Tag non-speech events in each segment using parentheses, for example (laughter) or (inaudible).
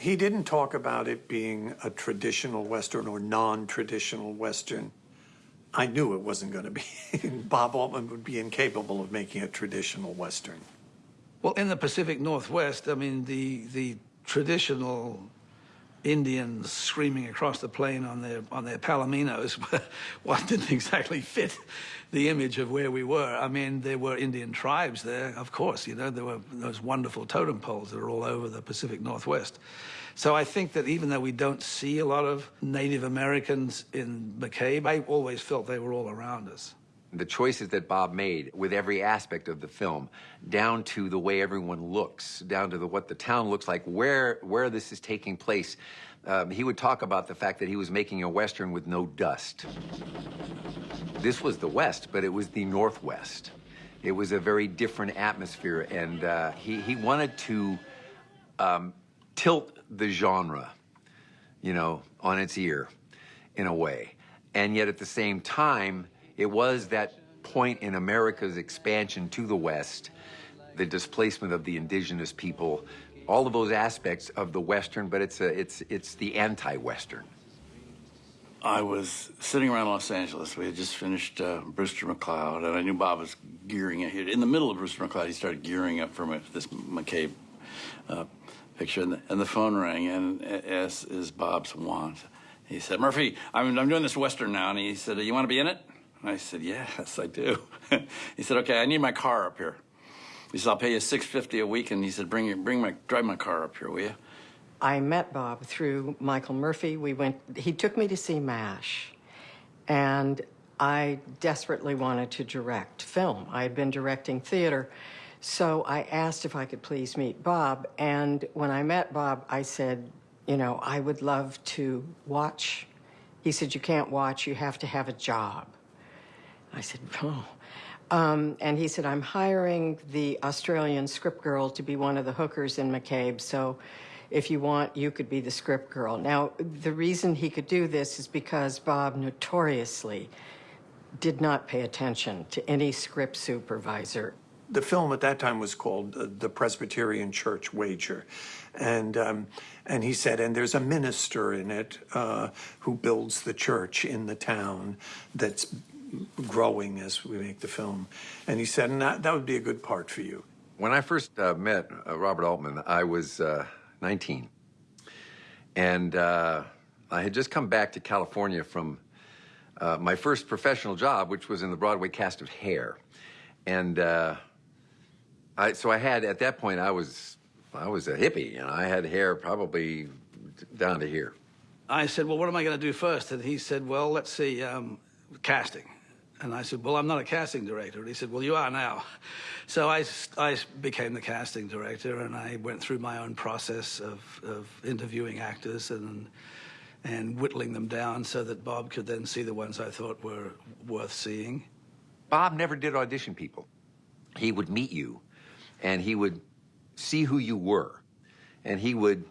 He didn't talk about it being a traditional Western or non-traditional Western. I knew it wasn't going to be. (laughs) Bob Altman would be incapable of making a traditional Western. Well, in the Pacific Northwest, I mean, the the traditional Indians screaming across the plain on their on their palominos, (laughs) what didn't exactly fit the image of where we were. I mean, there were Indian tribes there, of course. You know, there were those wonderful totem poles that are all over the Pacific Northwest. So I think that even though we don't see a lot of Native Americans in McCabe, I always felt they were all around us. The choices that Bob made with every aspect of the film, down to the way everyone looks, down to the, what the town looks like, where, where this is taking place, um, he would talk about the fact that he was making a Western with no dust. This was the West, but it was the Northwest. It was a very different atmosphere, and uh, he, he wanted to um, tilt the genre, you know, on its ear in a way. And yet at the same time, it was that point in America's expansion to the West, the displacement of the indigenous people, all of those aspects of the Western, but it's, a, it's, it's the anti-Western. I was sitting around Los Angeles. We had just finished uh, Brewster McCloud, and I knew Bob was gearing it. In the middle of Brewster McCloud, he started gearing up for my, this McCabe uh, picture, and the, and the, phone rang, and as is Bob's wont, he said, Murphy, I'm, I'm doing this Western now, and he said, you want to be in it? And I said, yes, I do. (laughs) he said, okay, I need my car up here. He said, I'll pay you 650 a week, and he said, bring, your, bring my, drive my car up here, will you? I met Bob through Michael Murphy. We went, he took me to see MASH, and I desperately wanted to direct film. I had been directing theater, so I asked if I could please meet Bob, and when I met Bob, I said, you know, I would love to watch. He said, you can't watch, you have to have a job. I said, oh. Um, and he said, I'm hiring the Australian script girl to be one of the hookers in McCabe, so if you want, you could be the script girl. Now, the reason he could do this is because Bob notoriously did not pay attention to any script supervisor. The film at that time was called uh, The Presbyterian Church Wager. And, um, and he said, and there's a minister in it uh, who builds the church in the town that's growing as we make the film. And he said, and that, that would be a good part for you. When I first uh, met uh, Robert Altman, I was uh, 19. And uh, I had just come back to California from uh, my first professional job, which was in the Broadway cast of Hair. And uh, I, so I had, at that point, I was, I was a hippie, and I had hair probably down to here. I said, well, what am I going to do first? And he said, well, let's see, um, casting. And I said, well, I'm not a casting director. And he said, well, you are now. So I, I became the casting director, and I went through my own process of, of interviewing actors and, and whittling them down so that Bob could then see the ones I thought were worth seeing. Bob never did audition people. He would meet you, and he would see who you were, and he would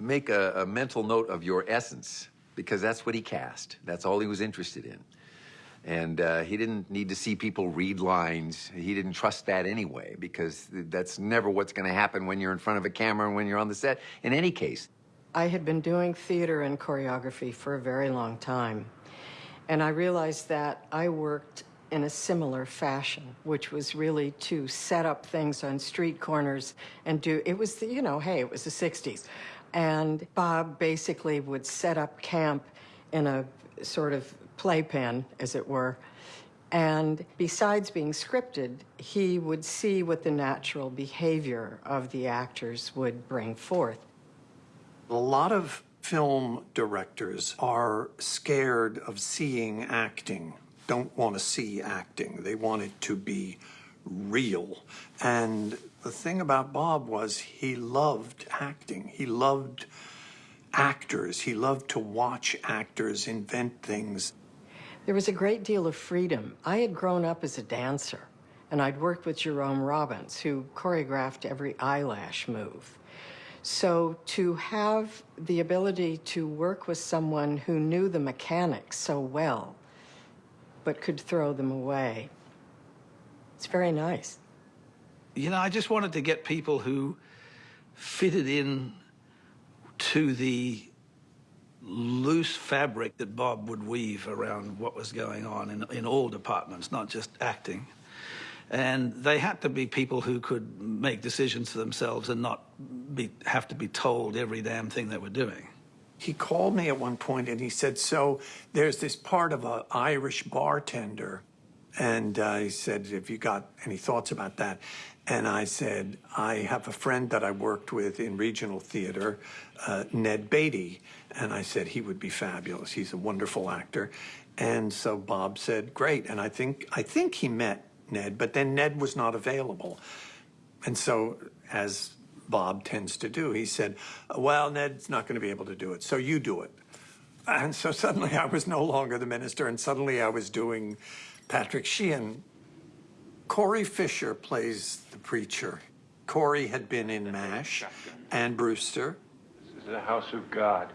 make a, a mental note of your essence because that's what he cast. That's all he was interested in. And uh, he didn't need to see people read lines. He didn't trust that anyway, because that's never what's going to happen when you're in front of a camera and when you're on the set, in any case. I had been doing theater and choreography for a very long time. And I realized that I worked in a similar fashion, which was really to set up things on street corners and do, it was, the, you know, hey, it was the 60s. And Bob basically would set up camp in a sort of playpen, as it were. And besides being scripted, he would see what the natural behavior of the actors would bring forth. A lot of film directors are scared of seeing acting, don't want to see acting. They want it to be real. And the thing about Bob was he loved acting. He loved actors. He loved to watch actors invent things. There was a great deal of freedom. I had grown up as a dancer, and I'd worked with Jerome Robbins, who choreographed every eyelash move. So to have the ability to work with someone who knew the mechanics so well, but could throw them away, it's very nice. You know, I just wanted to get people who fitted in to the loose fabric that Bob would weave around what was going on in, in all departments, not just acting. And they had to be people who could make decisions for themselves and not be, have to be told every damn thing they were doing. He called me at one point and he said, So there's this part of an Irish bartender. And uh, he said, Have you got any thoughts about that? And I said, I have a friend that I worked with in regional theater, uh, Ned Beatty. And I said, He would be fabulous. He's a wonderful actor. And so Bob said, Great. And I think, I think he met Ned, but then Ned was not available. And so, as Bob tends to do, he said, Well, Ned's not going to be able to do it, so you do it. And so suddenly I was no longer the minister, and suddenly I was doing Patrick Sheehan. Corey Fischer plays the preacher. Corey had been in MASH and Brewster. Is the house of God.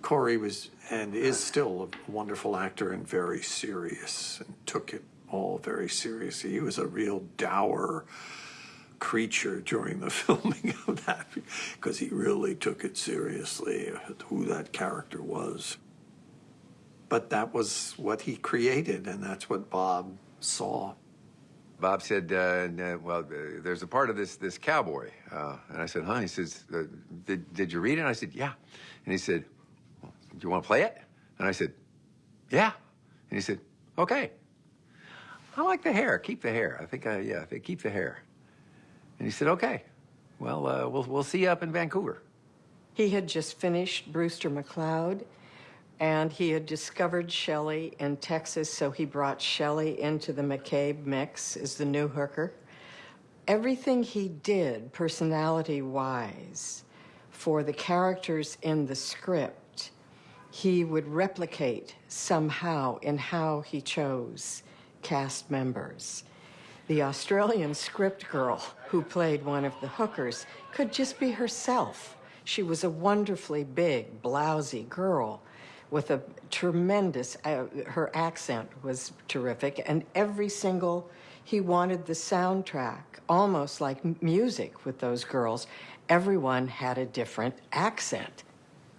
Corey was and is still a wonderful actor and very serious and took it all very seriously. He was a real dour creature during the (laughs) filming of that because he really took it seriously who that character was. But that was what he created, and that's what Bob saw. Bob said, uh, uh, "Well, uh, there's a part of this this cowboy," uh, and I said, "Huh?" He says, uh, "Did did you read it?" And I said, "Yeah," and he said, well, "Do you want to play it?" And I said, "Yeah," and he said, "Okay." I like the hair. Keep the hair. I think I yeah. I think keep the hair. And he said, "Okay, well, uh, we'll we'll see you up in Vancouver." He had just finished Brewster McCloud, and he had discovered Shelley in Texas, so he brought Shelley into the McCabe mix as the new hooker. Everything he did, personality wise, for the characters in the script, he would replicate somehow in how he chose cast members. The Australian script girl who played one of the hookers could just be herself. She was a wonderfully big, blousy girl with a tremendous, uh, her accent was terrific, and every single, he wanted the soundtrack, almost like music with those girls. Everyone had a different accent.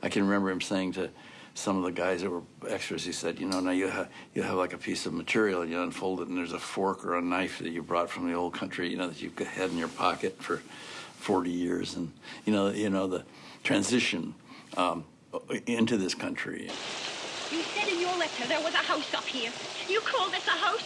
I can remember him saying to some of the guys that were extras, he said, you know, now you have you have like a piece of material, and you unfold it, and there's a fork or a knife that you brought from the old country, you know, that you've had in your pocket for 40 years, and you know, you know, the transition um, into this country. You said in your letter there was a house up here. You call this a house?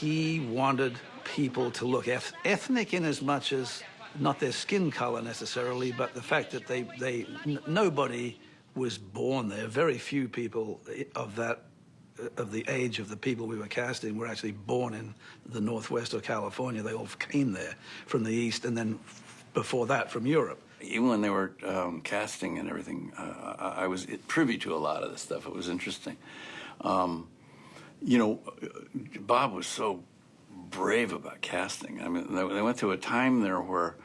He wanted people to look eth- ethnic in as much as not their skin color necessarily, but the fact that they, they n- nobody was born there. Very few people of that uh, of the age of the people we were casting were actually born in the Northwest or California. They all came there from the East and then before that from Europe. Even when they were um, casting and everything, uh, I, I was privy to a lot of this stuff. It was interesting. Um, you know, Bob was so brave about casting. I mean, they, went through a time there where,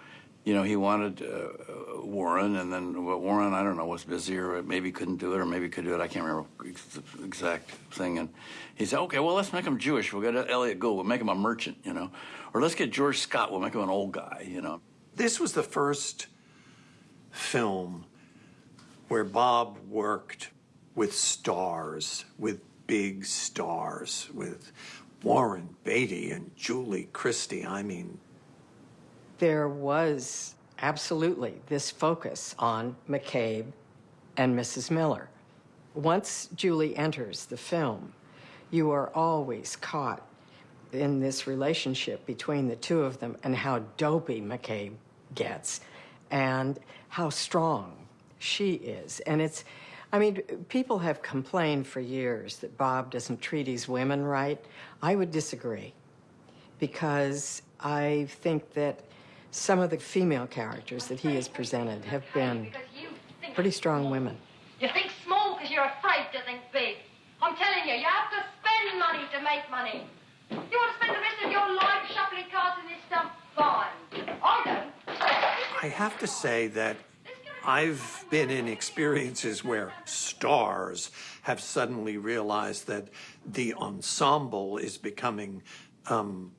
you know, he wanted uh, Warren, and then Warren, I don't know, was busy or maybe couldn't do it, or maybe could do it. I can't remember the exact thing. And he said, okay, well, let's make him Jewish. We'll get Elliott Gould. We'll make him a merchant, you know, or let's get George Scott. We'll make him an old guy, you know. This was the first film where Bob worked with stars, with big stars, with Warren Beatty and Julie Christie. I mean, There was absolutely this focus on McCabe and Mrs. Miller. Once Julie enters the film, you are always caught in this relationship between the two of them and how dopey McCabe gets and how strong she is. And it's, I mean, people have complained for years that Bob doesn't treat his women right. I would disagree because I think that some of the female characters that he has presented have been pretty strong women. You think small because you're afraid to think big. I'm telling you, you have to spend money to make money. You want to spend the rest of your life shuffling cards in this stuff? Fine. I don't. I have to say that I've been in experiences where stars have suddenly realized that the ensemble is becoming um,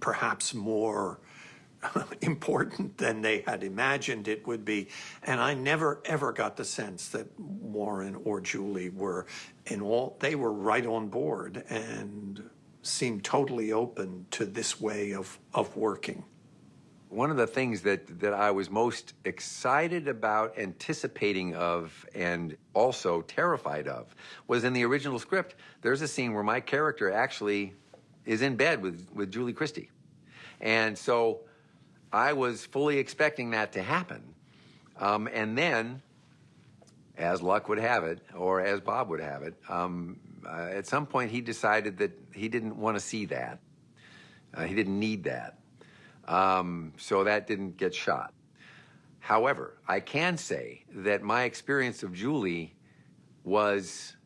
perhaps more (laughs) important than they had imagined it would be. And I never ever got the sense that Warren or Julie were in all, they were right on board and seemed totally open to this way of, of working. One of the things that, that I was most excited about, anticipating of, and also terrified of was in the original script. There's a scene where my character actually is in bed with, with Julie Christie. And so I was fully expecting that to happen. Um, and then, as luck would have it, or as Bob would have it, um, uh, at some point he decided that he didn't want to see that. Uh, he didn't need that. Um, so that didn't get shot. However, I can say that my experience of Julie was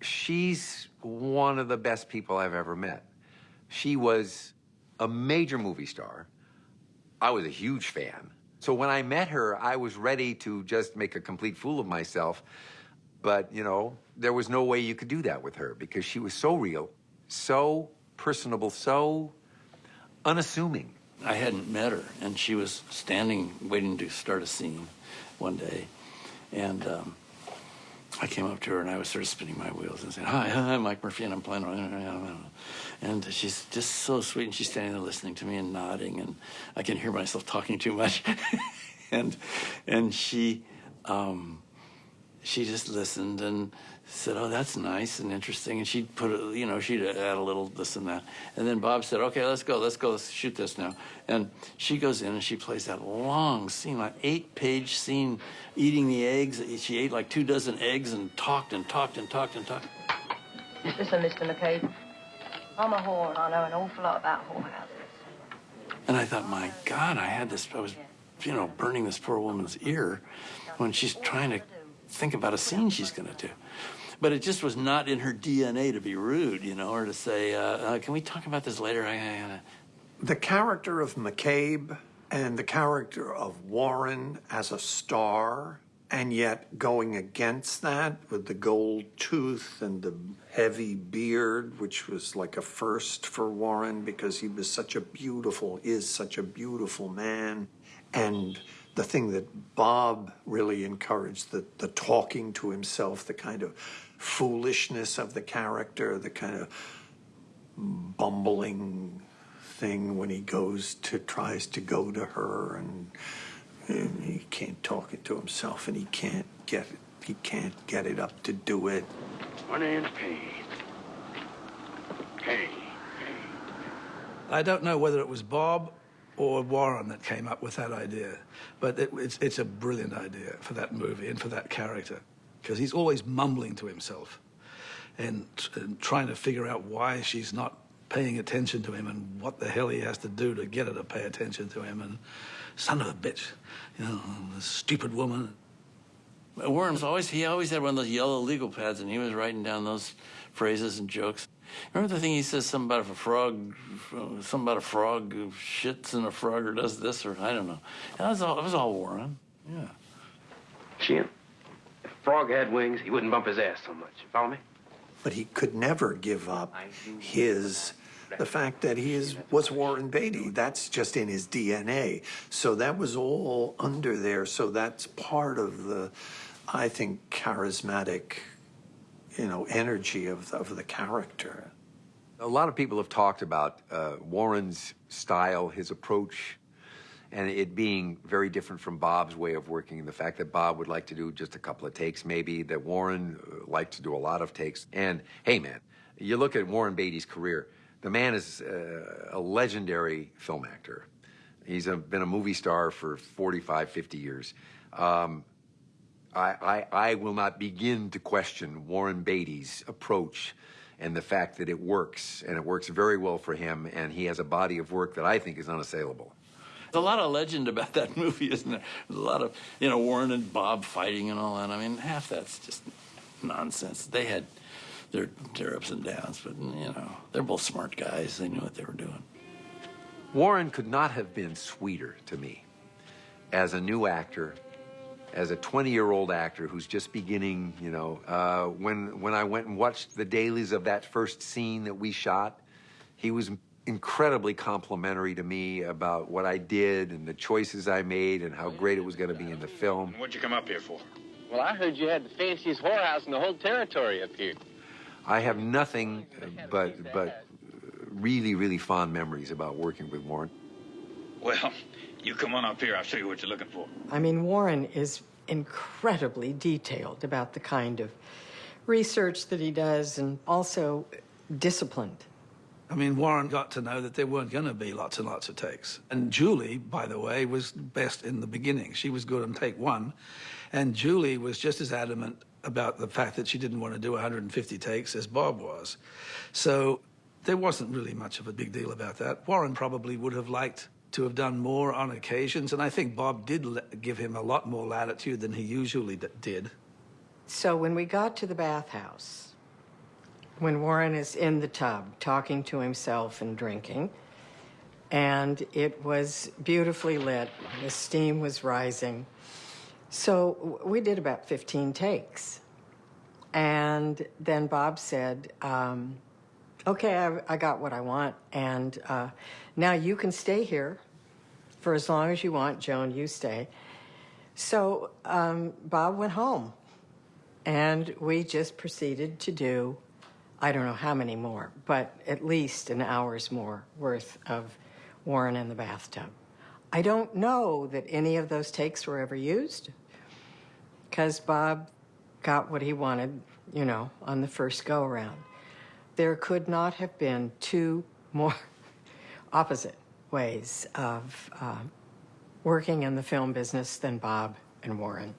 she's one of the best people I've ever met. She was a major movie star. I was a huge fan. So when I met her, I was ready to just make a complete fool of myself. But, you know, there was no way you could do that with her because she was so real, so personable, so unassuming. I hadn't met her, and she was standing waiting to start a scene one day. And um, I came up to her and I was sort of spinning my wheels and saying, Hi, hi, I'm Mike Murphy, and I'm playing. And she's just so sweet, and she's standing there listening to me and nodding, and I can hear myself talking too much. (laughs) and and she um, she just listened and said, "Oh, that's nice and interesting." And she'd put, a, you know, she'd add a little this and that. And then Bob said, "Okay, let's go, let's go, let's shoot this now." And she goes in and she plays that long scene, like eight-page scene, eating the eggs. She ate like two dozen eggs and talked and talked and talked and talked. Listen, Mr. McCabe, I'm a whore and I know an awful lot about whorehouses. And I thought, my God, I had this, I was, you know, burning this poor woman's ear when she's trying to think about a scene she's going to do. But it just was not in her DNA to be rude, you know, or to say, uh, uh, can we talk about this later? I, I, The character of McCabe and the character of Warren as a star, and yet going against that with the gold tooth and the heavy beard, which was like a first for Warren because he was such a beautiful, is such a beautiful man. And the thing that Bob really encouraged, the, the talking to himself, the kind of foolishness of the character, the kind of bumbling thing when he goes to tries to go to her and, and he can't talk it to himself and he can't get it he can't get it up to do it My name's Kane. Kane. I don't know whether it was Bob or Warren that came up with that idea, but it, it's, it's a brilliant idea for that movie and for that character because he's always mumbling to himself and, and trying to figure out why she's not paying attention to him and what the hell he has to do to get her to pay attention to him and son of a bitch, you know, this stupid woman. Warren was always, he always had one of those yellow legal pads and he was writing down those phrases and jokes. Remember the thing he says, something about if a frog, something about a frog who shits in a frog or does this or I don't know. That was all, it was all Warren. Yeah. Jim, if a frog had wings, he wouldn't bump his ass so much. You follow me? but he could never give up his the fact that he is was Warren Beatty. That's just in his DNA. So that was all under there. So that's part of the, I think, charismatic, you know, energy of of the character. A lot of people have talked about uh, Warren's style, his approach, and it being very different from Bob's way of working. The fact that Bob would like to do just a couple of takes, maybe, that Warren uh, liked to do a lot of takes. And hey, man, you look at Warren Beatty's career, the man is uh, a legendary film actor. He's a, been a movie star for 45, 50 years. Um, I, I, I will not begin to question Warren Beatty's approach and the fact that it works, and it works very well for him, and he has a body of work that I think is unassailable. There's a lot of legend about that (laughs) movie, isn't there? There's a lot of, you know, Warren and Bob fighting and all that. I mean, half that's just nonsense. They had their, their ups and downs, but, you know, they're both smart guys. They knew what they were doing. Warren could not have been sweeter to me as a new actor, as a 20 year old actor who's just beginning, you know. Uh, when, when I went and watched the dailies of that first scene that we shot, he was incredibly complimentary to me about what I did and the choices I made and how great it was going to be in the film. What'd you come up here for? Well, I heard you had the fanciest whorehouse in the whole territory up here. I have nothing but but really really fond memories about working with Warren. Well, you come on up here. I'll show you what you're looking for. I mean, Warren is incredibly detailed about the kind of research that he does and also disciplined. I mean, Warren got to know that there weren't going to be lots and lots of takes. And Julie, by the way, was best in the beginning. She was good on take one. And Julie was just as adamant about the fact that she didn't want to do 150 takes as Bob was. So there wasn't really much of a big deal about that. Warren probably would have liked to have done more on occasions. And I think Bob did give him a lot more latitude than he usually did. So when we got to the bathhouse, when Warren is in the tub talking to himself and drinking, and it was beautifully lit, the steam was rising. So we did about 15 takes. And then Bob said, um, Okay, I, I got what I want, and uh, now you can stay here for as long as you want. Joan, you stay. So um, Bob went home. And we just proceeded to do, I don't know how many more, but at least an hour's more worth of Warren in the bathtub. I don't know that any of those takes were ever used because Bob got what he wanted, you know, on the first go around. There could not have been two more (laughs) opposite ways of uh, working in the film business than Bob and Warren.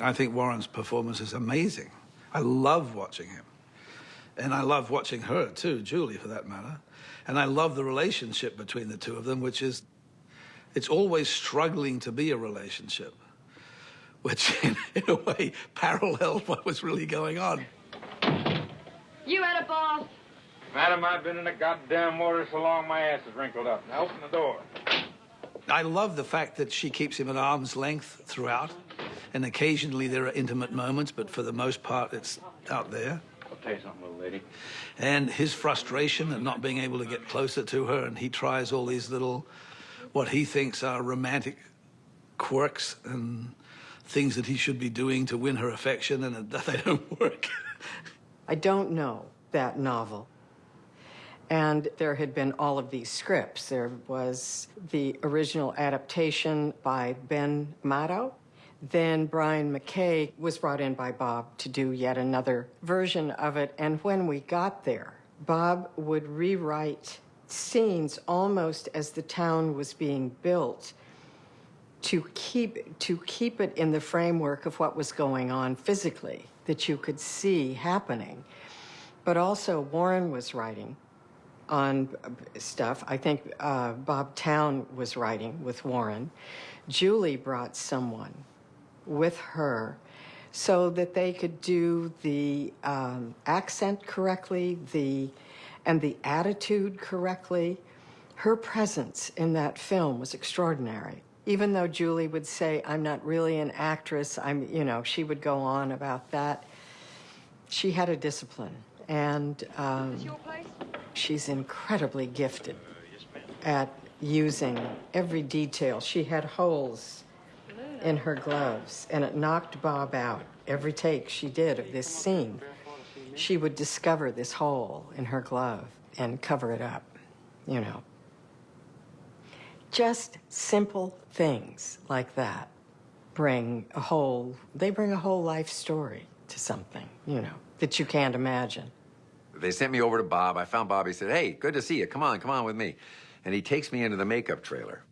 I think Warren's performance is amazing. I love watching him. And I love watching her too, Julie for that matter. And I love the relationship between the two of them, which is, it's always struggling to be a relationship, which (laughs) in, in a way paralleled (laughs) what was really going on. You had a bath. Madam, I've been in the goddamn water so long my ass is wrinkled up. Now open the door. I love the fact that she keeps him at arm's length throughout. And occasionally there are intimate moments, but for the most part, it's out there. Tell you something, little lady. and his frustration at not being able to get closer to her and he tries all these little what he thinks are romantic quirks and things that he should be doing to win her affection and (laughs) they don't work I don't know that novel. And there had been all of these scripts. There was the original adaptation by Ben Maddow. Then Brian McKay was brought in by Bob to do yet another version of it. And when we got there, Bob would rewrite scenes almost as the town was being built to keep to keep it in the framework of what was going on physically that you could see happening. But also warren was writing on stuff. I think uh, Bob Towne was writing with warren. Julie brought someone with her so that they could do the um, accent correctly the and the attitude correctly her presence in that film was extraordinary even though Julie would say, I'm not really an actress, I'm, you know, she would go on about that. She had a discipline, and um, she's incredibly gifted at using every detail. She had holes in her gloves, and it knocked Bob out every take she did of this scene. She would discover this hole in her glove and cover it up, you know just simple things like that bring a whole they bring a whole life story to something you know that you can't imagine They sent me over to Bob. I found Bob. He said, "Hey, good to see you. Come on, come on with me." And he takes me into the makeup trailer,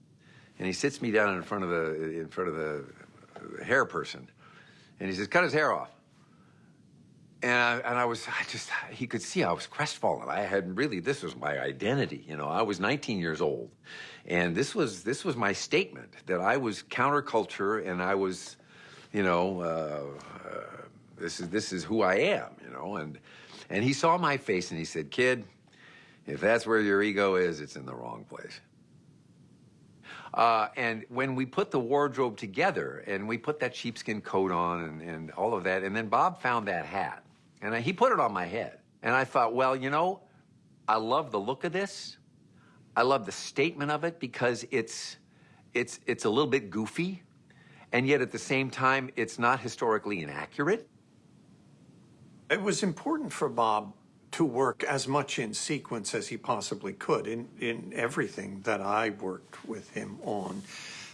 and he sits me down in front of the in front of the hair person, and he says, "Cut his hair off." And I, and I was, I just, he could see I was crestfallen. I had really, this was my identity. You know, I was 19 years old, and this was this was my statement that I was counterculture and I was, you know, uh, uh, this is this is who I am. You know, and and he saw my face and he said, "Kid, if that's where your ego is, it's in the wrong place." Uh, and when we put the wardrobe together and we put that sheepskin coat on and, and all of that, and then Bob found that hat and I, he put it on my head. And I thought, well, you know, I love the look of this, I love the statement of it because it's it's it's a little bit goofy, and yet at the same time it's not historically inaccurate. It was important for Bob to work as much in sequence as he possibly could in, in everything that I worked with him on.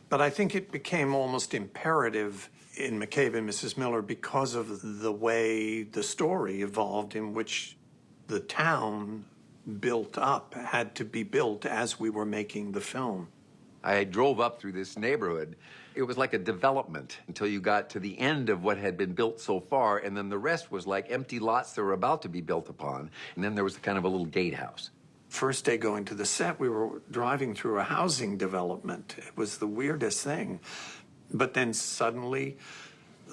But I think it became almost imperative in McCabe and Mrs. Miller because of the way the story evolved, in which the town built up had to be built as we were making the film. I drove up through this neighborhood. It was like a development until you got to the end of what had been built so far, and then the rest was like empty lots that were about to be built upon. And then there was kind of a little gatehouse. First day going to the set, we were driving through a housing development. It was the weirdest thing. But then suddenly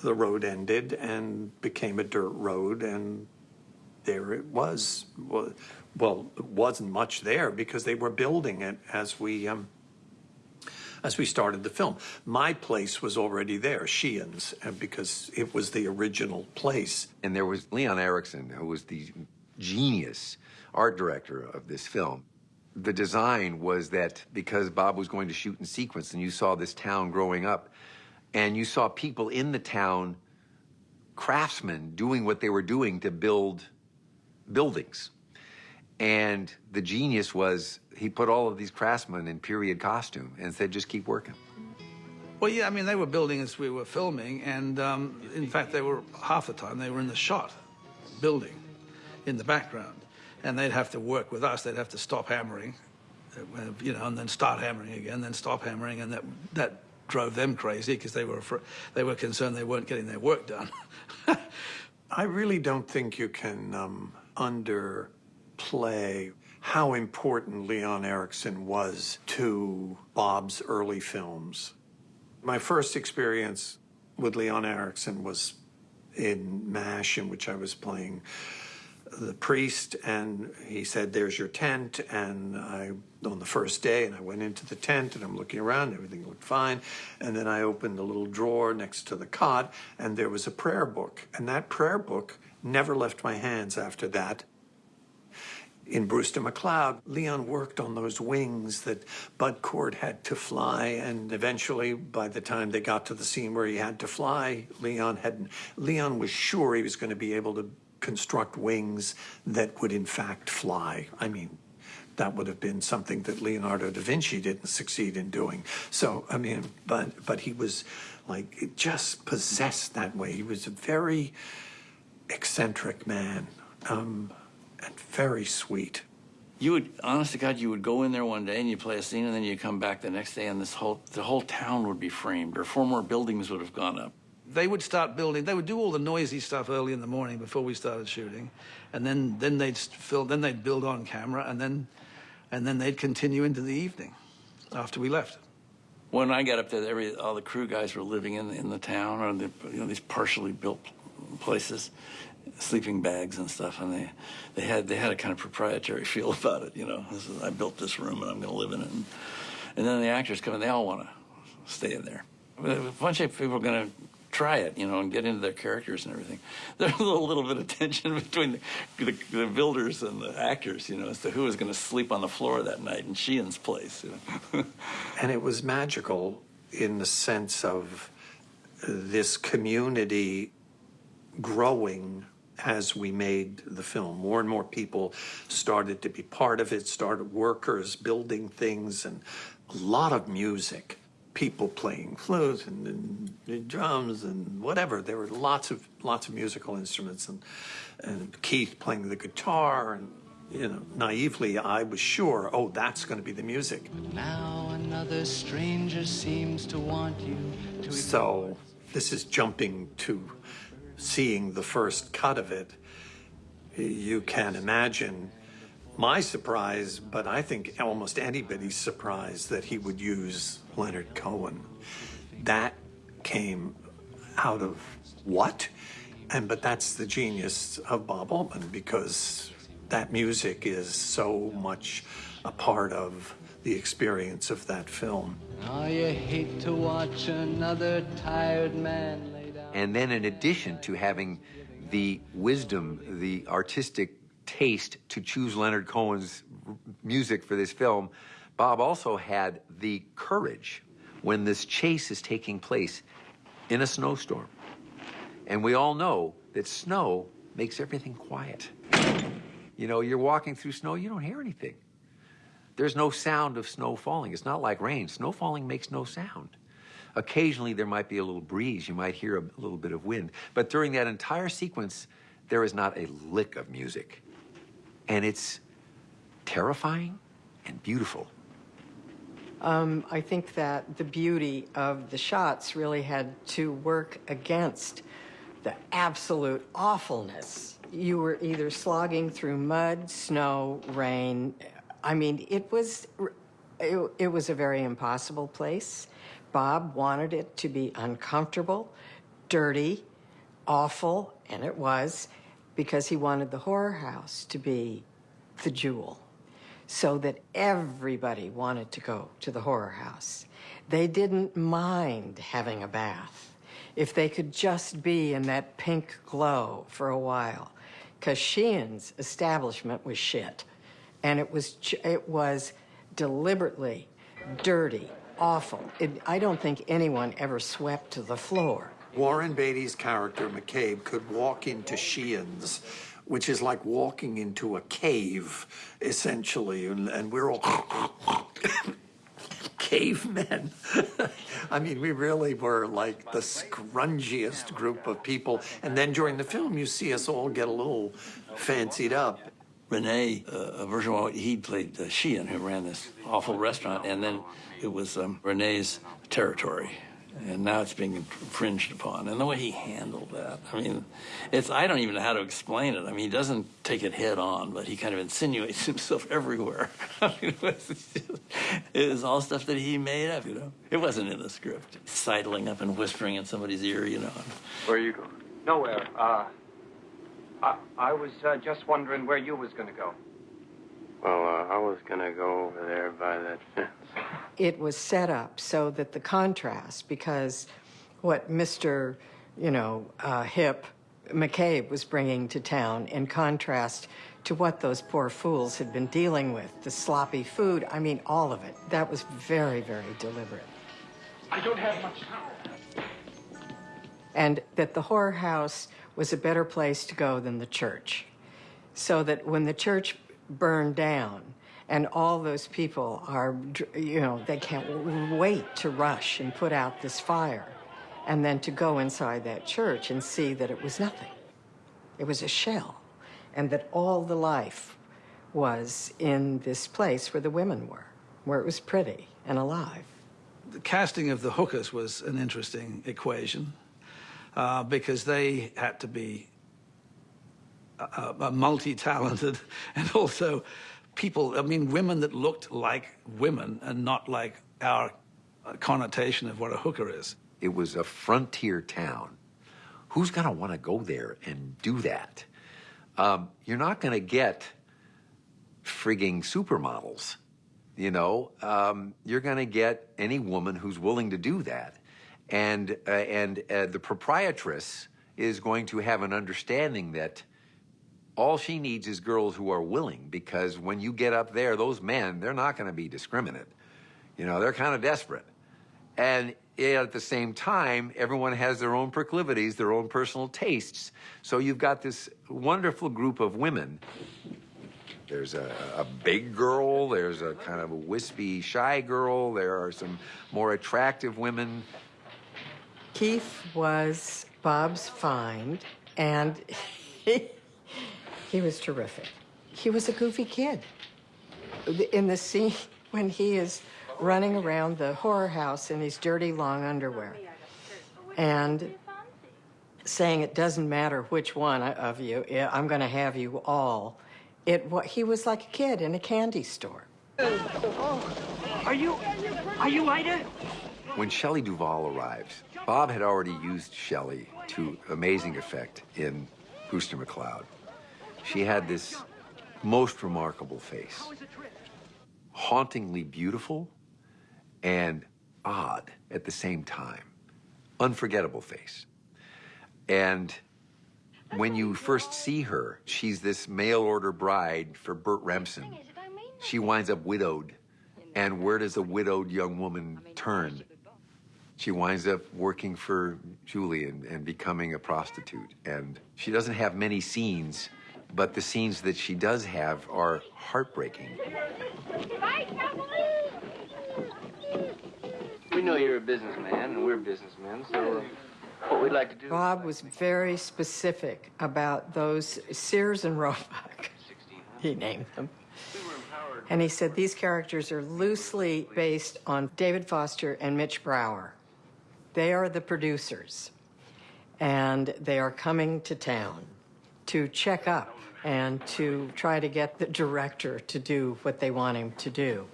the road ended and became a dirt road, and there it was. Well, well it wasn't much there because they were building it as we um, as we started the film. My place was already there, Sheehan's, uh, because it was the original place. And there was Leon Ericksen, who was the genius art director of this film. The design was that because Bob was going to shoot in sequence and you saw this town growing up, and you saw people in the town, craftsmen, doing what they were doing to build buildings. And the genius was he put all of these craftsmen in period costume and said, just keep working. Well, yeah, I mean, they were building as we were filming, and um, in fact, they were half the time they were in the shot, building, in the background, and they'd have to work with us. They'd have to stop hammering, uh, you know, and then start hammering again, then stop hammering, and that that drove them crazy because they were they were concerned they weren't getting their work done. (laughs) I really don't think you can um, underplay how important Leon Ericksen was to Bob's early films. My first experience with Leon Ericksen was in MASH, in which I was playing the priest, and he said, There's your tent. And I, on the first day, and I went into the tent and I'm looking around, everything looked fine. And then I opened a little drawer next to the cot, and there was a prayer book. And that prayer book never left my hands after that in Brewster McCloud, Leon worked on those wings that Bud Cort had to fly, and eventually, by the time they got to the scene where he had to fly, Leon had Leon was sure he was going to be able to construct wings that would in fact fly. I mean, that would have been something that Leonardo da Vinci didn't succeed in doing. So, I mean, but but he was like just possessed that way. He was a very eccentric man. Um, and very sweet. You would, honest to God, you would go in there one day and you play a scene, and then you come back the next day, and this whole the whole town would be framed, or four more buildings would have gone up. They would start building. They would do all the noisy stuff early in the morning before we started shooting, and then then they'd fill, then they'd build on camera, and then and then they'd continue into the evening after we left. When I got up there, every all the crew guys were living in in the town or the, you know these partially built places, sleeping bags and stuff, and they they had they had a kind of proprietary (laughs) feel about it. You know, is, I built this room and I'm going to live in it. And, and then the actors come and they all want to stay in there. A bunch of people are going to try it, you know, and get into their characters and everything. (laughs) There's a little, little bit of tension (laughs) between the, the, the, builders and the actors, you know, as to who was going to sleep on the floor that night in Sheehan's place. You know? and it was magical in the sense of this community growing as we made the film. More and more people started to be part of it, started workers building things, and a lot of music. People playing flutes and, and drums and whatever. There were lots of lots of musical instruments, and and Keith playing the guitar, and you know, naively, I was sure, oh, that's going to be the music. But Now another stranger seems to want you. To so this is jumping to seeing the first cut of it, you can imagine my surprise, but I think almost anybody's surprise that he would use Leonard Cohen. That came out of what? And but that's the genius of Bob Altman because that music is so much a part of the experience of that film. Oh, you hate to watch another tired man and then in addition to having the wisdom, the artistic taste to choose Leonard Cohen's music for this film, Bob also had the courage when this chase is taking place in a snowstorm. And we all know that snow makes everything quiet. You know, you're walking through snow, you don't hear anything. There's no sound of snow falling. It's not like rain. Snow falling makes no sound. Occasionally, there might be a little breeze. You might hear a little bit of wind. But during that entire sequence, there is not a lick of music. And it's terrifying and beautiful. Um, I think that the beauty of the shots really had to work against the absolute awfulness. You were either slogging through mud, snow, rain. I mean, it was it, it was a very impossible place. Bob wanted it to be uncomfortable, dirty, awful, and it was because he wanted the horror house to be the jewel so that everybody wanted to go to the horror house. They didn't mind having a bath if they could just be in that pink glow for a while because Sheehan's establishment was shit and it was it was deliberately dirty awful it, i don't think anyone ever swept to the floor Warren Beatty's character, McCabe, could walk into Sheehan's, which is like walking into a cave, essentially, and, and we're all (laughs) cavemen. (laughs) I mean, we really were like the scrungiest group of people. And then during the film, you see us all get a little fancied up. Rene, uh, Auberjonois he played uh, Sheehan, who ran this awful restaurant, and then it was um, Rene's territory and now it's being infringed upon. And the way he handled that, I mean, it's I don't even know how to explain it. I mean, he doesn't take it head on, but he kind of insinuates (laughs) himself everywhere. (laughs) It, just, it was all stuff that he made up, you know. It wasn't in the script. Sidling up and whispering in somebody's ear, you know. Where are you going? Nowhere. Uh, I, I was uh, just wondering where you was going to go. Well, uh, I was going to go over there by that fence. it was set up so that the contrast, because what Mr. you know uh, Hip McCabe was bringing to town, in contrast to what those poor fools had been dealing with, the sloppy food. I mean, all of it. That was very, very deliberate. I don't have much time. And that the horror house was a better place to go than the church. So that when the church burned down, and all those people are, you know, they can't wait to rush and put out this fire and then to go inside that church and see that it was nothing. It was a shell, and that all the life was in this place where the women were, where it was pretty and alive. The casting of the hookers was an interesting equation uh, because they had to be uh, uh, multi-talented (laughs) and also people, I mean, women that looked like women and not like our connotation of what a hooker is. It was a frontier town. Who's going to want to go there and do that? Um, you're not going to get frigging supermodels. You know, um, you're going to get any woman who's willing to do that. And, uh, and uh, the proprietress is going to have an understanding that all she needs is girls who are willing because when you get up there, those men, they're not going to be discriminate. You know, they're kind of desperate. And at the same time, everyone has their own proclivities, their own personal tastes. So you've got this wonderful group of women. There's a, a big girl, there's a kind of a wispy, shy girl, there are some more attractive women. Keith was Bob's find, and he he was terrific. He was a goofy kid. In the scene when he is running around the horror house in his dirty long underwear and saying it doesn't matter which one of you, eh, I'm going to have you all. It he was like a kid in a candy store. Oh, are you are you Ida? When Shelley Duvall arrives, Bob had already used Shelley to amazing effect in Brewster McCloud. She had this most remarkable face, hauntingly beautiful and odd at the same time, unforgettable face. And when you first see her, she's this mail order bride for Burt Remsen. she winds up widowed. And where does a widowed young woman turn? She winds up working for Julian and becoming a prostitute. And she doesn't have many scenes, but the scenes that she does have are heartbreaking. We know you're a businessman, and we're businessmen, so what we'd like to do... Bob was very specific about those Sears and Roebuck. He named them. And he said these characters are loosely based on David Foster and Mitch Brower. They are the producers, and they are coming to town to check up and to try to get the director to do what they want him to do.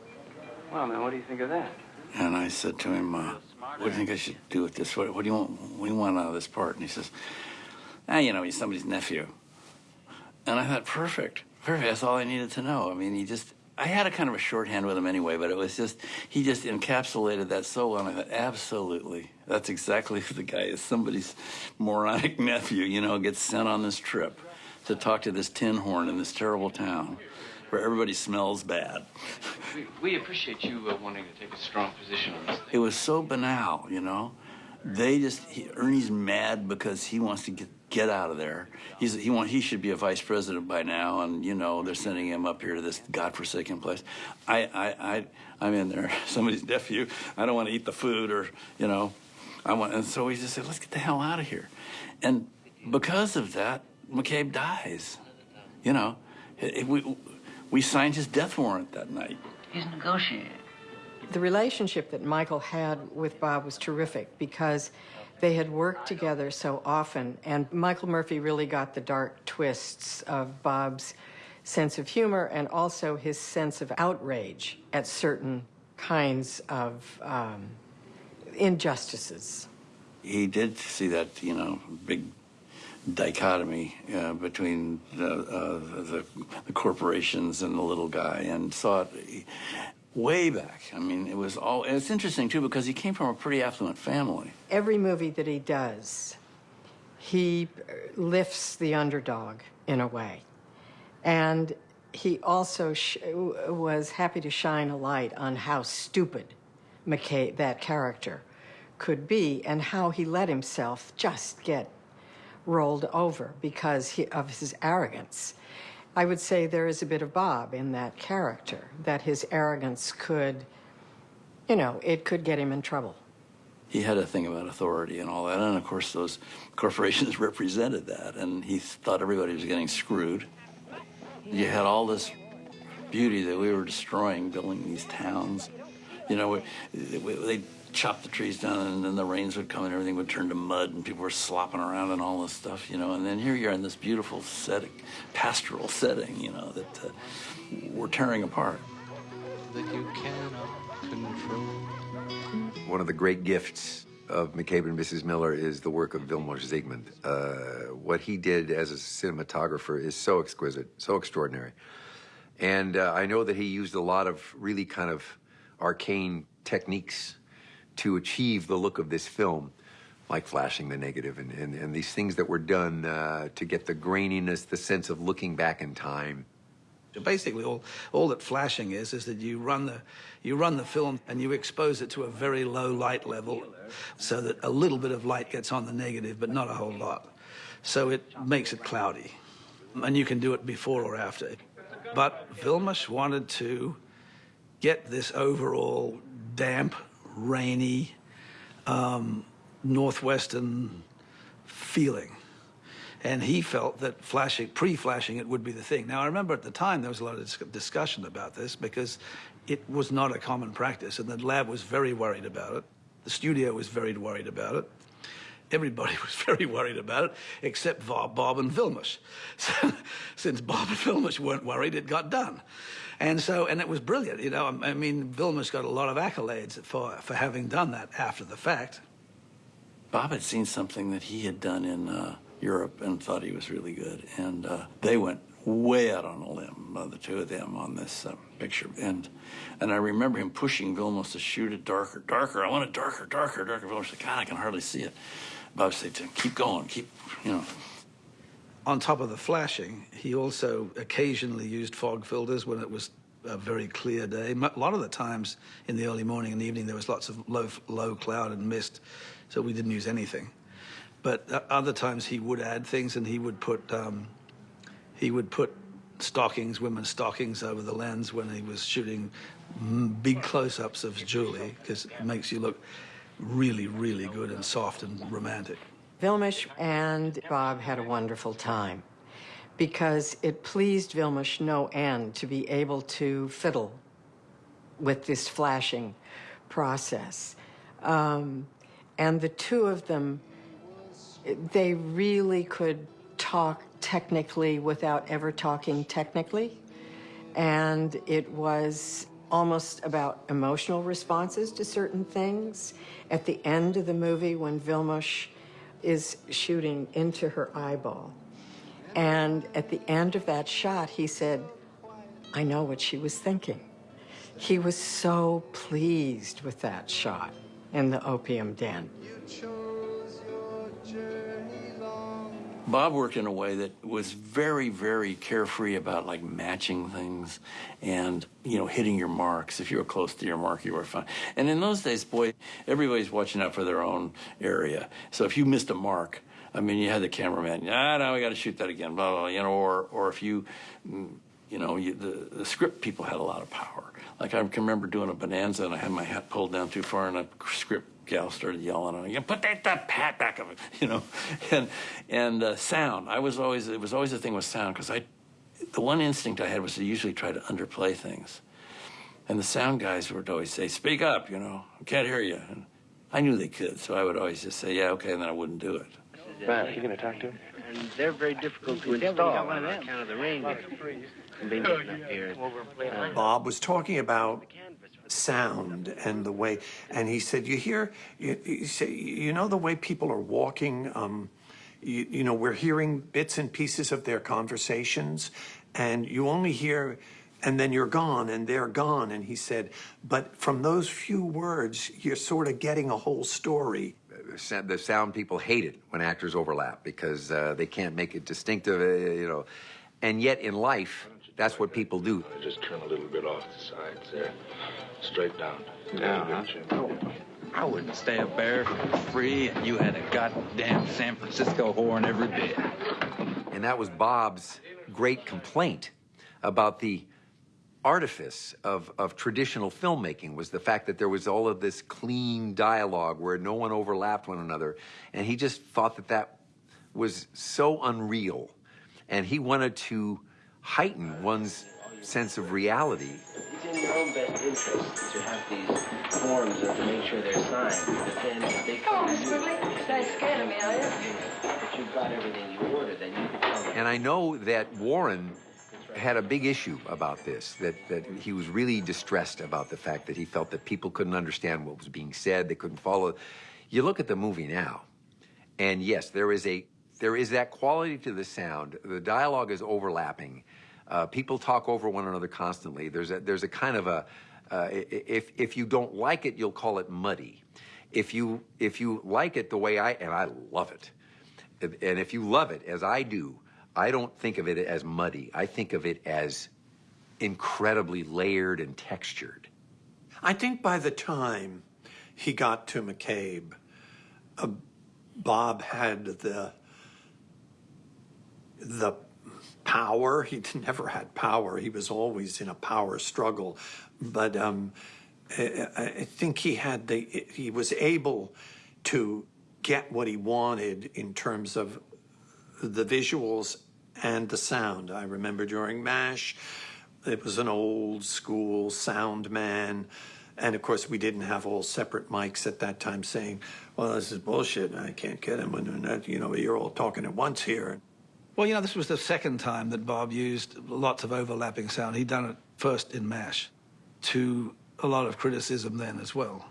Well, man, what do you think of that? And I said to him, uh, what do you think I should do with this? What, what, do you want, what do you want out of this part? And he says, ah, you know, he's somebody's nephew. And I thought, perfect, perfect. That's all I needed to know. I mean, he just, I had a kind of a shorthand with him anyway, but it was just, he just encapsulated that so well. And I thought, absolutely. That's exactly who the guy is. Somebody's moronic nephew, you know, gets sent on this trip to talk to this tin horn in this terrible town where everybody smells bad. We, we appreciate you uh, wanting to take a strong position on this thing. It was so banal, you know. They just he, Ernie's mad because he wants to get get out of there. He's he want he should be a vice president by now, and you know they're sending him up here to this godforsaken place. I I I I'm in there, (laughs) somebody's nephew. I don't want to eat the food, or you know, I want. And so he just said, let's get the hell out of here. And because of that, McCabe dies. You know, it, it, we we signed his death warrant that night. He's negotiating. The relationship that Michael had with Bob was terrific because they had worked together so often, and Michael Murphy really got the dark twists of Bob's sense of humor and also his sense of outrage at certain kinds of um, injustices. He did see that, you know, big dichotomy uh, between the, uh, the, the, corporations and the little guy and saw it way back. I mean, it was all, it's interesting too because he came from a pretty affluent family. Every movie that he does, he uh, lifts the underdog in a way. And he also uh, was happy to shine a light on how stupid McCabe, that character, could be and how he let himself just get rolled over because he, of his arrogance. I would say there is a bit of Bob in that character, that his arrogance could, you know, it could get him in trouble. He had a thing about authority and all that, and of course those corporations (laughs) represented that, and he thought everybody was getting screwed. You had all this beauty that we were destroying, building these towns. You know, we they chop the trees down and then the rains would come and everything would turn to mud and people were slopping around and all this stuff, you know. And then here you're in this beautiful setting, pastoral setting, you know, that uh, we're tearing apart. That you cannot control. One of the great gifts of McCabe and Mrs. Miller is the work of Vilmos Zsigmond. Uh, what he did as a cinematographer is so exquisite, so extraordinary. And uh, I know that he used a lot of really kind of arcane techniques to achieve the look of this film, like flashing the negative and, and, and these things that were done uh, to get the graininess, the sense of looking back in time. So Basically, all, all that flashing is is that you run the you run the film and you expose it to a very low light level, so that a little bit of light gets on the negative, but not a whole lot. So it makes it cloudy, and you can do it before or after. But Vilmos wanted to get this overall damp rainy, um, northwestern feeling. And he felt that flashing, pre-flashing it would be the thing. Now, I remember at the time there was a lot of discussion about this because it was not a common practice, and the lab was very worried about it. The studio was very worried about it. Everybody (laughs) was very worried about it, except Bob and Vilmos. So, (laughs) since Bob and Vilmos weren't worried, it got done. And so, and it was brilliant. You know, I mean, Vilmos got a lot of accolades for, for having done that after the fact. Bob had seen something that he had done in uh, Europe and thought he was really good. And uh, they went way out on a limb, uh, the two of them, on this uh, picture. And and I remember him pushing Vilmos to shoot it darker, darker. I want it darker, darker, darker. Vilmos said, God, I can hardly see it. Bob said to him, keep going, keep, you know. On top of the flashing, he also occasionally used fog filters when it was a very clear day. A lot of the times in the early morning and evening, there was lots of low, low cloud and mist, so we didn't use anything. But uh, other times he would add things, and he would put um, he would put stockings, women's stockings, over the lens when he was shooting mm, big close-ups of Julie, because it makes you look really, really good and soft and romantic. Vilmos and Bob had a wonderful time because it pleased Vilmos no end to be able to fiddle with this flashing process. Um, and the two of them, they really could talk technically without ever talking technically. And it was almost about emotional responses to certain things. At the end of the movie, when Vilmos is shooting into her eyeball, and at the end of that shot, he said, I know what she was thinking. He was so pleased with that shot in the opium den. Bob worked in a way that was very, very carefree about like matching things and, you know, hitting your marks. If you were close to your mark, you were fine. And in those days, boy, everybody's watching out for their own area. So if you missed a mark, I mean, you had the cameraman, ah, no, we got to shoot that again, blah, blah, blah, you know, or, or if you, you know, you, the, the script people had a lot of power. Like I can remember doing a bonanza and I had my hat pulled down too far and a script gal started yelling at me, you put that, that hat back of it, you know, (laughs) and and uh, sound. I was always it was always the thing with sound because I, the one instinct I had was to usually try to underplay things, and the sound guys would always say, "Speak up," you know, I can't hear you, and I knew they could, so I would always just say, "Yeah, okay," and then I wouldn't do it. Matt, are you going to talk to him? And they're very difficult to install on account of the rain being up here. Uh, Bob was talking about sound and the way, and he said, "You hear, you, you say, you know, the way people are walking. Um, you, you know, we're hearing bits and pieces of their conversations, and you only hear." And then you're gone, and they're gone. And he said, but from those few words, you're sort of getting a whole story. the sound people hate it when actors overlap because uh, they can't make it distinctive, uh, you know. And yet in life, that's what people do. I Just turn a little bit off the sides there. Straight down. Yeah, huh? Oh, I wouldn't stay up there for free, and you had a goddamn San Francisco horn in every bed. And that was Bob's great complaint about the artifice of, of traditional filmmaking was the fact that there was all of this clean dialogue where no one overlapped one another. And he just thought that that was so unreal. And he wanted to heighten one's sense of reality. It's in your own best interest to have these forms and to make sure they're signed. But then if they Come come on, Miss Quigley. You ain't scared of me, are you? that you've got everything you ordered, then you can tell them. And I know that Warren had a big issue about this, that, that he was really distressed about the fact that he felt that people couldn't understand what was being said, they couldn't follow. You look at the movie now, and yes, there is a there is that quality to the sound. The dialogue is overlapping. Uh, people talk over one another constantly. There's a there's a kind of a uh, if if you don't like it, you'll call it muddy. If you if you like it the way I and I love it, and if you love it as I do, I don't think of it as muddy. I think of it as incredibly layered and textured. I think by the time he got to McCabe, uh, Bob had the the power. (laughs) He never had power. He was always in a power struggle, but um, I, I think he had the he was able to get what he wanted in terms of the visuals and the sound. I remember during MASH, it was an old school sound man. And of course, we didn't have all separate mics at that time saying, well, this is bullshit. I can't get him. And you know, you're all talking at once here. Well, you know, this was the second time that Bob used lots of overlapping sound. He'd done it first in MASH to a lot of criticism then as well,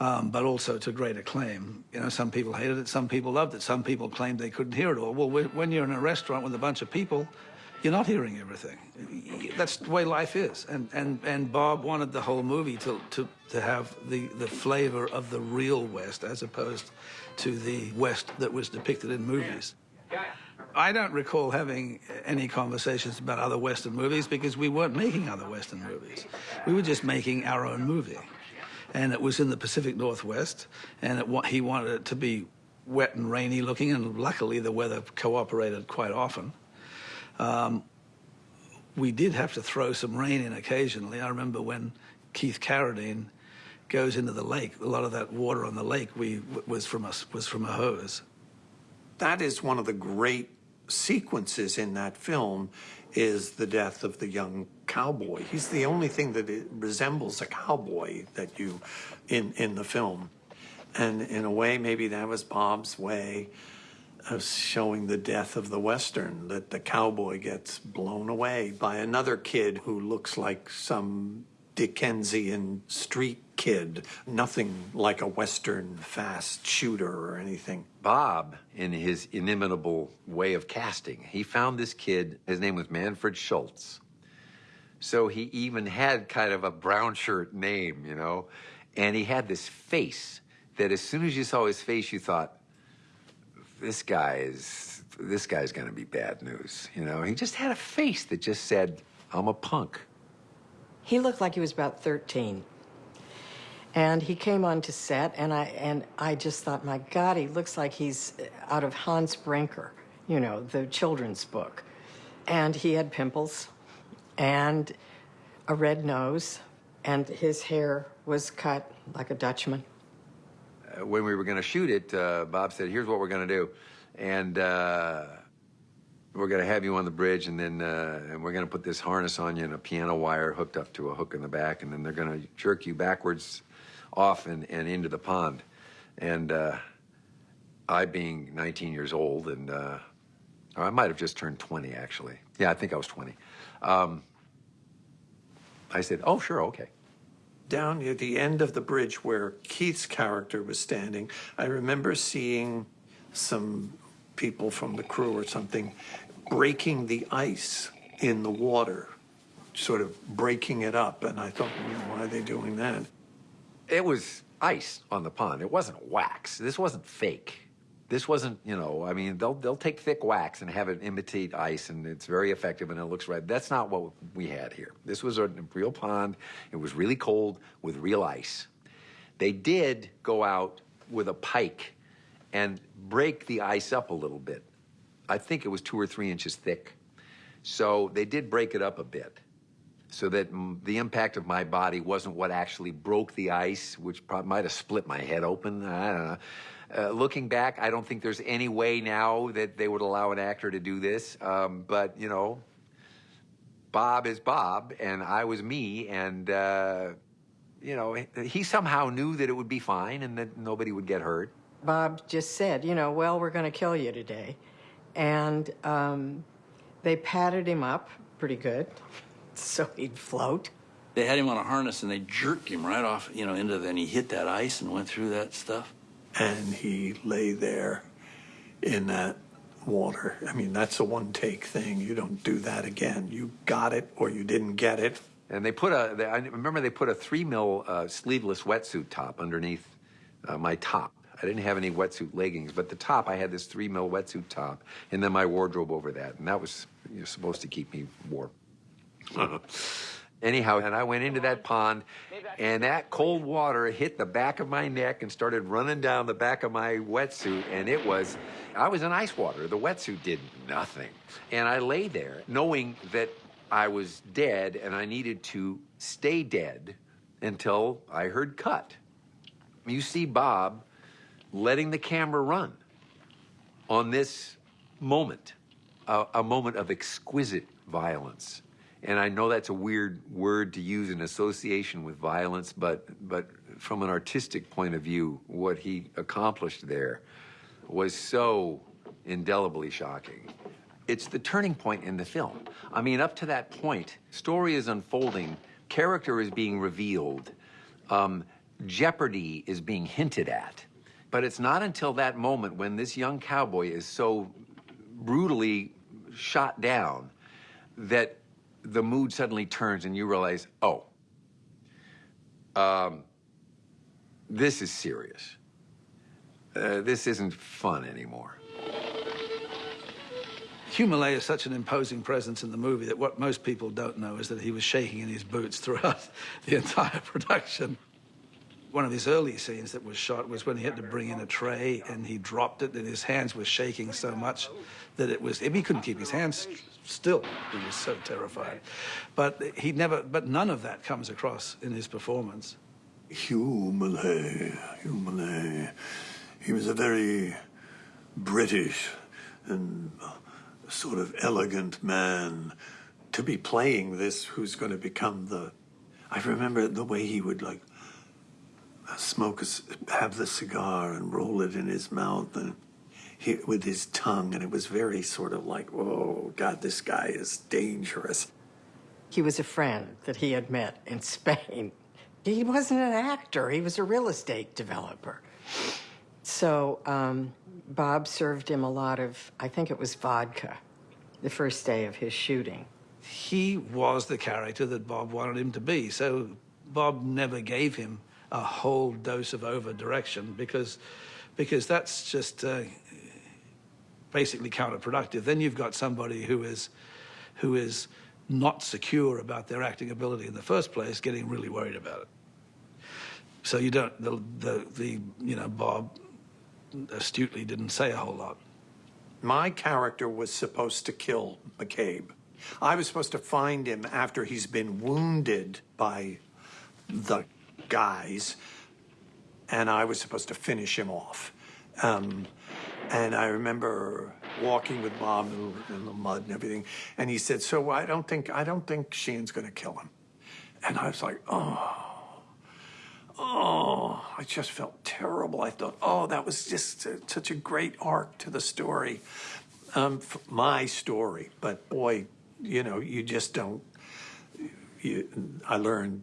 um, but also to great acclaim. You know, some people hated it, some people loved it, some people claimed they couldn't hear it all. Well, when you're in a restaurant with a bunch of people, you're not hearing everything. That's the way life is. And, and, and Bob wanted the whole movie to, to, to have the, the flavor of the real West as opposed to the West that was depicted in movies. I don't recall having any conversations about other Western movies because we weren't making other Western movies. We were just making our own movie. And it was in the Pacific Northwest, and it, he wanted it to be wet and rainy looking, and luckily the weather cooperated quite often. Um, we did have to throw some rain in occasionally. I remember when Keith Carradine goes into the lake, a lot of that water on the lake we, was, from a, was from a hose. That is one of the great sequences in that film is the death of the young cowboy. He's the only thing that resembles a cowboy that you in in the film. And in a way maybe that was Bob's way of showing the death of the western that the cowboy gets blown away by another kid who looks like some Dickensian street kid, nothing like a Western fast shooter or anything. Bob, in his inimitable way of casting, he found this kid, his name was Manfred Schulz. So he even had kind of a brown shirt name, you know, and he had this face that as soon as you saw his face, you thought, this guy is, this guy's gonna be bad news, you know? He just had a face that just said, I'm a punk. He looked like he was about 13. And he came onto set, and I and I just thought, my God, he looks like he's out of Hans Brinker, you know, the children's book. And he had pimples, and a red nose, and his hair was cut like a Dutchman. Uh, when we were going to shoot it, uh, Bob said, "Here's what we're going to do," and. Uh, we're going to have you on the bridge, and then uh, and we're going to put this harness on you and a piano wire hooked up to a hook in the back, and then they're going to jerk you backwards off and, and into the pond. And uh, I, being 19 years old, and uh, I might have just turned 20, actually. Yeah, I think I was 20. Um, I said, oh, sure, okay. Down near the end of the bridge where Keith's character was standing, I remember seeing some people from the crew or something breaking the ice in the water, sort of breaking it up. And I thought, why are they doing that? It was ice on the pond. It wasn't wax. This wasn't fake. This wasn't, you know, I mean, they'll, they'll take thick wax and have it imitate ice, and it's very effective and it looks right. That's not what we had here. This was a real pond. It was really cold with real ice. They did go out with a pike and break the ice up a little bit. I think it was two or three inches thick. So they did break it up a bit so that the impact of my body wasn't what actually broke the ice, which might have split my head open. I don't know. Uh, looking back, I don't think there's any way now that they would allow an actor to do this. Um, but, you know, Bob is Bob, and I was me, and, uh, you know, he somehow knew that it would be fine and that nobody would get hurt. Bob just said, you know, well, we're going to kill you today. And um, they patted him up pretty good (laughs) so he'd float. They had him on a harness and they jerked him right off, you know, into the, and he hit that ice and went through that stuff. And he lay there in that water. I mean, that's a one take thing. You don't do that again. You got it or you didn't get it. And they put a, they, I remember they put a three mil uh, sleeveless wetsuit top underneath uh, my top. I didn't have any wetsuit leggings, but the top, I had this three mil wetsuit top, and then my wardrobe over that. And that was you know, supposed to keep me warm. (laughs) Anyhow, and I went into that pond, and that cold water hit the back of my neck and started running down the back of my wetsuit, and it was, I was in ice water. The wetsuit did nothing. And I lay there knowing that I was dead and I needed to stay dead until I heard cut. You see Bob letting the camera run on this moment, a, a moment of exquisite violence. And I know that's a weird word to use in association with violence, but, but from an artistic point of view, what he accomplished there was so indelibly shocking. It's the turning point in the film. I mean, up to that point, story is unfolding, character is being revealed, um, jeopardy is being hinted at. But it's not until that moment when this young cowboy is so brutally shot down that the mood suddenly turns and you realize, oh, um, this is serious. Uh, this isn't fun anymore. Hugh is such an imposing presence in the movie that what most people don't know is that he was shaking in his boots throughout (laughs) the entire production. One of his early scenes that was shot was when he had to bring in a tray and he dropped it and his hands were shaking so much that it was, if he couldn't keep his hands still. He was so terrified. But he never, but none of that comes across in his performance. Hugh Millay. He was a very British and uh, sort of elegant man to be playing this who's going to become the I remember the way he would like smoke a, have the cigar and roll it in his mouth and he, with his tongue and it was very sort of like oh god this guy is dangerous He was a friend that he had met in Spain. He wasn't an actor, he was a real estate developer. So um, Bob served him a lot of, I think it was vodka, the first day of his shooting. He was the character that Bob wanted him to be. So Bob never gave him a whole dose of over direction because, because that's just uh, basically counterproductive. Then you've got somebody who is, who is not secure about their acting ability in the first place, getting really worried about it. So you don't, the, the, the you know, Bob astutely didn't say a whole lot. My character was supposed to kill McCabe. I was supposed to find him after he's been wounded by the guys, and I was supposed to finish him off. Um, and I remember walking with Bob in the mud and everything, and he said, "So I don't think I don't think Sheehan's going to kill him." And I was like, "Oh." Oh, I just felt terrible. I thought, oh, that was just uh, such a great arc to the story, um, my story. But boy, you know, you just don't. You, I learned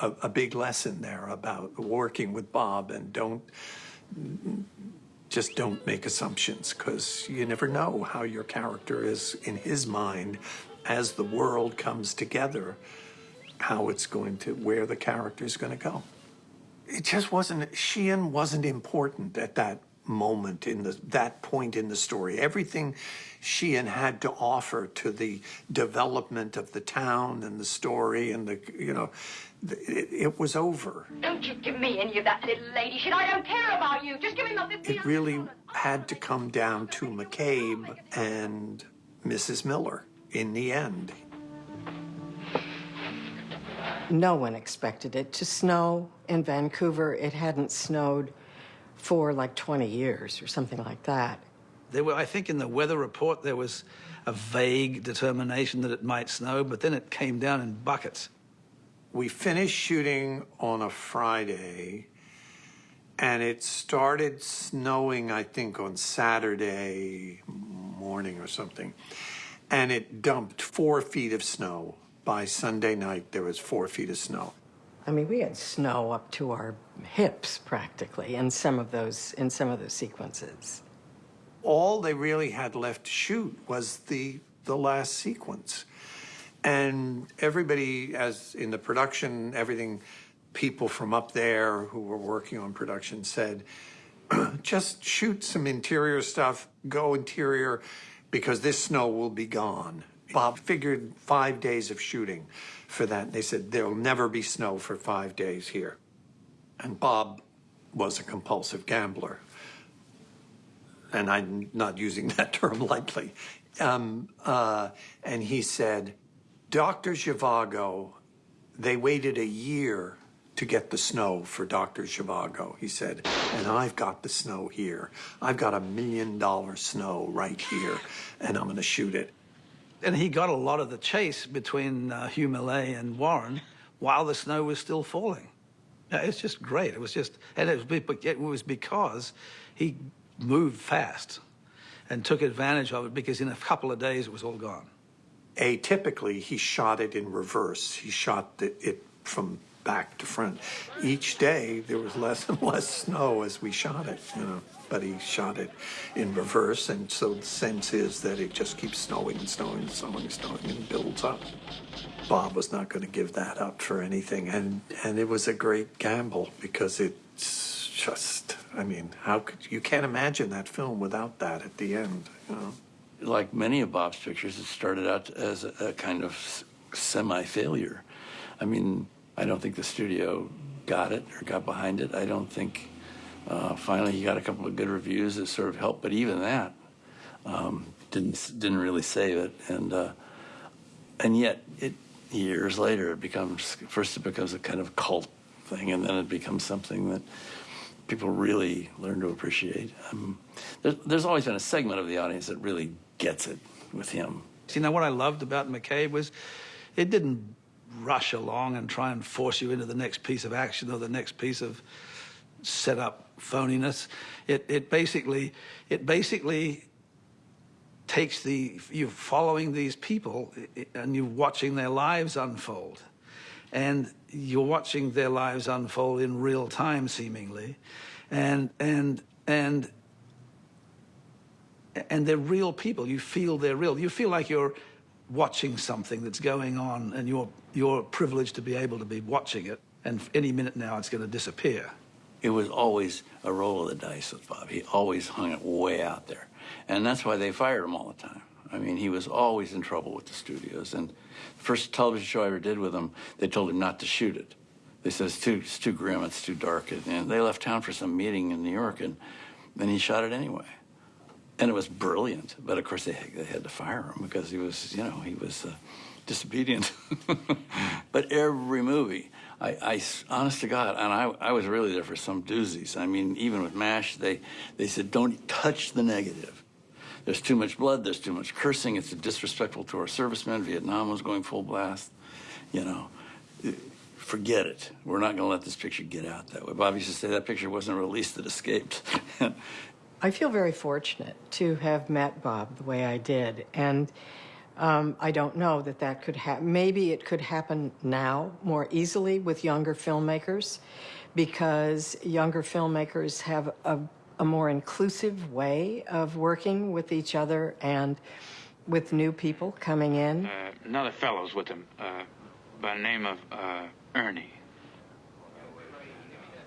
a, a big lesson there about working with Bob and don't just don't make assumptions because you never know how your character is in his mind as the world comes together, how it's going to, where the character is going to go. It just wasn't sheehan wasn't important at that moment in the that point in the story. Everything sheehan had to offer to the development of the town and the story and the you know it, it was over Don't you give me any of that little lady shit. I don't care about you. Just give me my 50 it really had to come down to mccabe and mrs miller in the end No one expected it to snow in Vancouver. It hadn't snowed for like 20 years or something like that. There were, I think, in the weather report there was a vague determination that it might snow, but then it came down in buckets. We finished shooting on a friday and it started snowing i think on saturday morning or something and it dumped four feet of snow. By sunday night there was four feet of snow. I mean, we had snow up to our hips practically in some of those in some of those sequences. all they really had left to shoot was the the last sequence and everybody as in the production everything people from up there who were working on production said (clears throat) just shoot some interior stuff go interior because this snow will be gone. Bob figured five days of shooting for that. They said there'll never be snow for five days here. And bob was a compulsive gambler. And I'm not using (laughs) that term lightly. Um, uh, and he said, Dr. Zhivago, they waited a year to get the snow for Dr. Zhivago, he said, and I've got the snow here. I've got a million dollar snow right here, and I'm going to shoot it. And he got a lot of the chase between uh, Hugh Millay and Warren while the snow was still falling. It's just great. It was just, and it was, it was because he moved fast and took advantage of it because in a couple of days it was all gone. Atypically, he shot it in reverse. He shot the, it from back to front. Each day there was less and less snow as we shot it, you know. But he shot it in reverse, and so the sense is that it just keeps snowing and snowing and snowing and snowing and builds up. Bob was not going to give that up for anything, and and it was a great gamble because it's just, I mean, how could you can't imagine that film without that at the end, you know. Like many of Bob's pictures, it started out as a, kind of semi-failure. I mean, I don't think the studio got it or got behind it. I don't think uh, finally he got a couple of good reviews that sort of helped, but even that um, didn't didn't really save it. And uh, and yet, it years later, it becomes first it becomes a kind of cult thing, and then it becomes something that people really learn to appreciate. Um, there's, there's always been a segment of the audience that really gets it with him. See, now what I loved about McCabe was it didn't rush along and try and force you into the next piece of action or the next piece of set up phoniness. It, it basically, it basically takes the, you're following these people and you're watching their lives unfold. And you're watching their lives unfold in real time, seemingly. And, and, and and they're real people. You feel they're real. You feel like you're watching something that's going on, and you're you're privileged to be able to be watching it. And any minute now, it's going to disappear. It was always a roll of the dice with Bob. He always hung it way out there. And that's why they fired him all the time. I mean, he was always in trouble with the studios. And the first television show I ever did with him, they told him not to shoot it. They said, it's too, it's too grim, it's too dark. And they left town for some meeting in New York, and then he shot it anyway. And it was brilliant. But of course, they, they had to fire him because he was, you know, he was uh, disobedient. (laughs) but every movie, I, I, honest to God, and I, I was really there for some doozies. I mean, even with MASH, they, they said, don't touch the negative. There's too much blood, there's too much cursing, it's disrespectful to our servicemen. Vietnam was going full blast. You know, forget it. We're not going to let this picture get out that way. Bob used to say that picture wasn't released, it escaped. (laughs) I feel very fortunate to have met Bob the way I did. And um, I don't know that that could happen. Maybe it could happen now more easily with younger filmmakers because younger filmmakers have a, a more inclusive way of working with each other and with new people coming in. Uh, another fellow's with him, uh, by the name of uh, Ernie.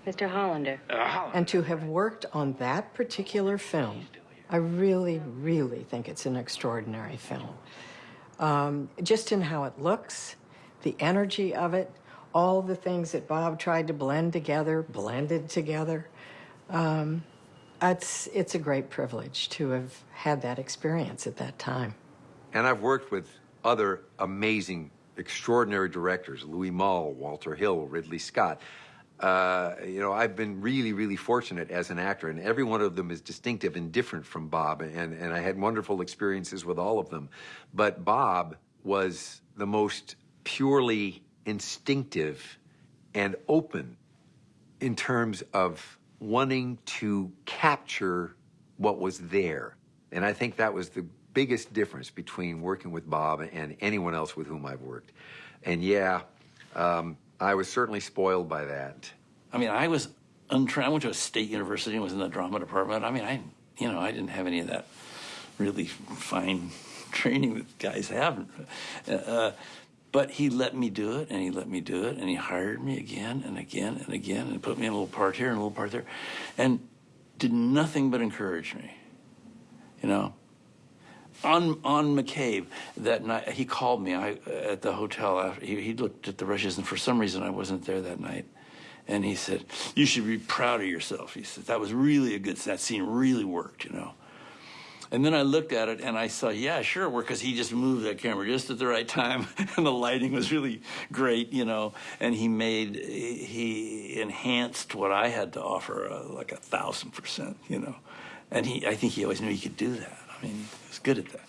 Mr. Hollander. Uh, Hollander. And to have worked on that particular film, I really, really think it's an extraordinary film. Um, just in how it looks, the energy of it, all the things that Bob tried to blend together, blended together. Um, it's, it's a great privilege to have had that experience at that time. And I've worked with other amazing, extraordinary directors Louis Malle, Walter Hill, Ridley Scott. Uh, you know, I've been really, really fortunate as an actor, and every one of them is distinctive and different from Bob, and, and I had wonderful experiences with all of them. But Bob was the most purely instinctive and open in terms of wanting to capture what was there. And I think that was the biggest difference between working with Bob and anyone else with whom I've worked. And yeah, um, I was certainly spoiled by that. I mean, I was. I went to a state university and was in the drama department. I mean, I, you know, I didn't have any of that really fine (laughs) training that guys have. Uh, but he let me do it, and he let me do it, and he hired me again and again and again, and put me in a little part here and a little part there, and did nothing but encourage me. You know, on on McCabe that night, he called me I, at the hotel. After, he, he looked at the rushes, and for some reason, I wasn't there that night. And he said, "You should be proud of yourself." He said, "That was really a good. That scene really worked." You know. And then I looked at it and I saw, yeah, sure, because he just moved that camera just at the right time, (laughs) and the lighting was really great, you know. And he made, he enhanced what I had to offer uh, like a thousand percent, you know. And he, I think he always knew he could do that. Mean, he was good at that.